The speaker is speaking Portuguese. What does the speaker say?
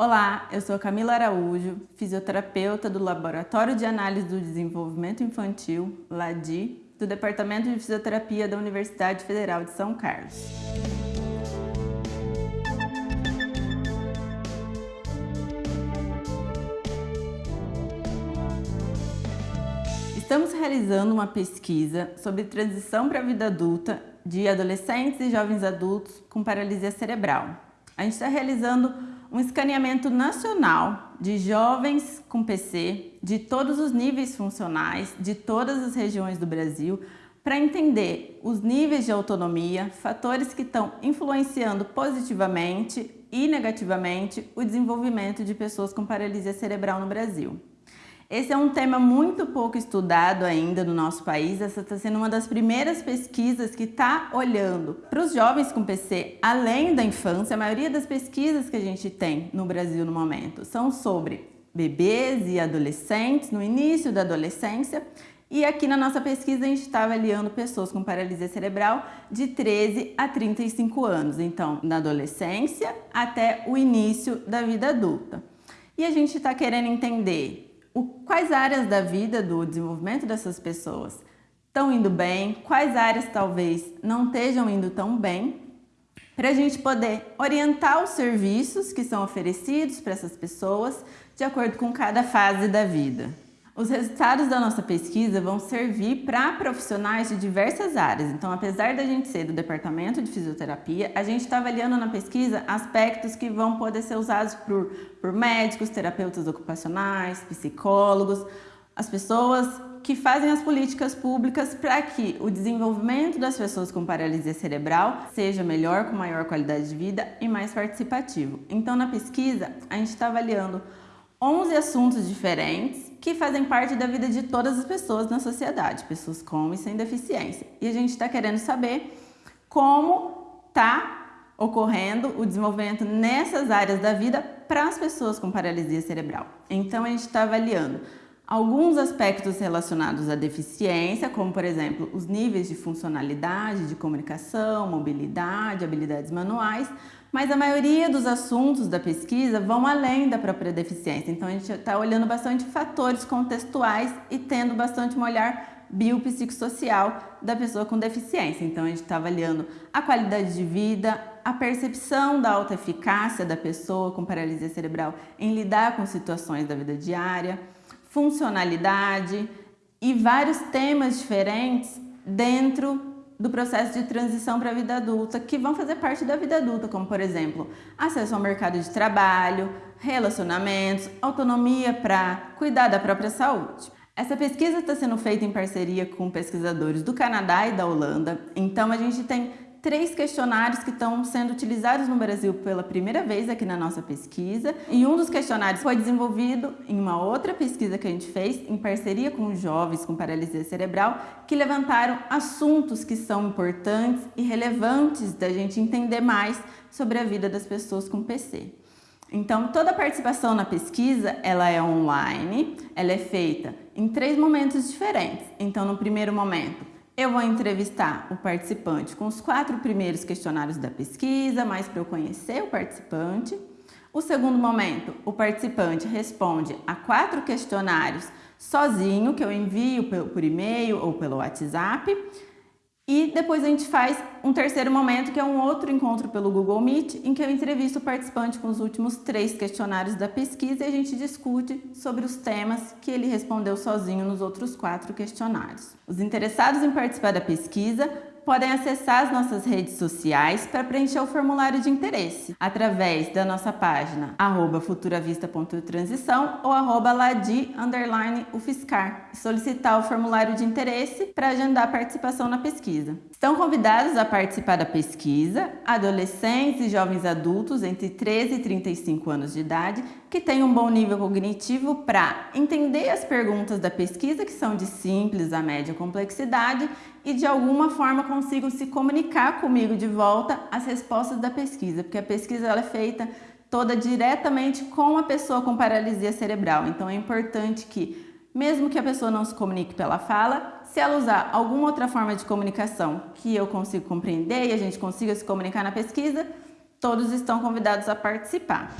Olá, eu sou Camila Araújo, fisioterapeuta do Laboratório de Análise do Desenvolvimento Infantil, LADI, do Departamento de Fisioterapia da Universidade Federal de São Carlos. Estamos realizando uma pesquisa sobre transição para a vida adulta de adolescentes e jovens adultos com paralisia cerebral. A gente está realizando um escaneamento nacional de jovens com PC de todos os níveis funcionais, de todas as regiões do Brasil, para entender os níveis de autonomia, fatores que estão influenciando positivamente e negativamente o desenvolvimento de pessoas com paralisia cerebral no Brasil. Esse é um tema muito pouco estudado ainda no nosso país. Essa está sendo uma das primeiras pesquisas que está olhando para os jovens com PC além da infância. A maioria das pesquisas que a gente tem no Brasil no momento são sobre bebês e adolescentes, no início da adolescência. E aqui na nossa pesquisa a gente está avaliando pessoas com paralisia cerebral de 13 a 35 anos, então na adolescência até o início da vida adulta. E a gente está querendo entender o, quais áreas da vida do desenvolvimento dessas pessoas estão indo bem, quais áreas talvez não estejam indo tão bem, para a gente poder orientar os serviços que são oferecidos para essas pessoas de acordo com cada fase da vida. Os resultados da nossa pesquisa vão servir para profissionais de diversas áreas. Então, apesar da gente ser do departamento de fisioterapia, a gente está avaliando na pesquisa aspectos que vão poder ser usados por, por médicos, terapeutas ocupacionais, psicólogos, as pessoas que fazem as políticas públicas para que o desenvolvimento das pessoas com paralisia cerebral seja melhor, com maior qualidade de vida e mais participativo. Então, na pesquisa, a gente está avaliando 11 assuntos diferentes que fazem parte da vida de todas as pessoas na sociedade, pessoas com e sem deficiência. E a gente está querendo saber como está ocorrendo o desenvolvimento nessas áreas da vida para as pessoas com paralisia cerebral. Então a gente está avaliando alguns aspectos relacionados à deficiência, como por exemplo os níveis de funcionalidade, de comunicação, mobilidade, habilidades manuais, mas a maioria dos assuntos da pesquisa vão além da própria deficiência. Então a gente está olhando bastante fatores contextuais e tendo bastante um olhar biopsicossocial da pessoa com deficiência. Então a gente está avaliando a qualidade de vida, a percepção da alta eficácia da pessoa com paralisia cerebral em lidar com situações da vida diária, funcionalidade e vários temas diferentes dentro do processo de transição para a vida adulta, que vão fazer parte da vida adulta, como por exemplo, acesso ao mercado de trabalho, relacionamentos, autonomia para cuidar da própria saúde. Essa pesquisa está sendo feita em parceria com pesquisadores do Canadá e da Holanda, então a gente tem três questionários que estão sendo utilizados no Brasil pela primeira vez aqui na nossa pesquisa. E um dos questionários foi desenvolvido em uma outra pesquisa que a gente fez em parceria com jovens com paralisia cerebral que levantaram assuntos que são importantes e relevantes da gente entender mais sobre a vida das pessoas com PC. Então, toda a participação na pesquisa, ela é online, ela é feita em três momentos diferentes. Então, no primeiro momento, eu vou entrevistar o participante com os quatro primeiros questionários da pesquisa, mais para eu conhecer o participante. O segundo momento, o participante responde a quatro questionários sozinho, que eu envio por e-mail ou pelo WhatsApp. E depois a gente faz um terceiro momento, que é um outro encontro pelo Google Meet, em que eu entrevisto o participante com os últimos três questionários da pesquisa e a gente discute sobre os temas que ele respondeu sozinho nos outros quatro questionários. Os interessados em participar da pesquisa podem acessar as nossas redes sociais para preencher o formulário de interesse através da nossa página futuravista.transição ou arroba e solicitar o formulário de interesse para agendar a participação na pesquisa. Estão convidados a participar da pesquisa adolescentes e jovens adultos entre 13 e 35 anos de idade que têm um bom nível cognitivo para entender as perguntas da pesquisa, que são de simples a média complexidade, e de alguma forma consigam se comunicar comigo de volta as respostas da pesquisa, porque a pesquisa ela é feita toda diretamente com a pessoa com paralisia cerebral. Então é importante que, mesmo que a pessoa não se comunique pela fala, se ela usar alguma outra forma de comunicação que eu consigo compreender e a gente consiga se comunicar na pesquisa, todos estão convidados a participar.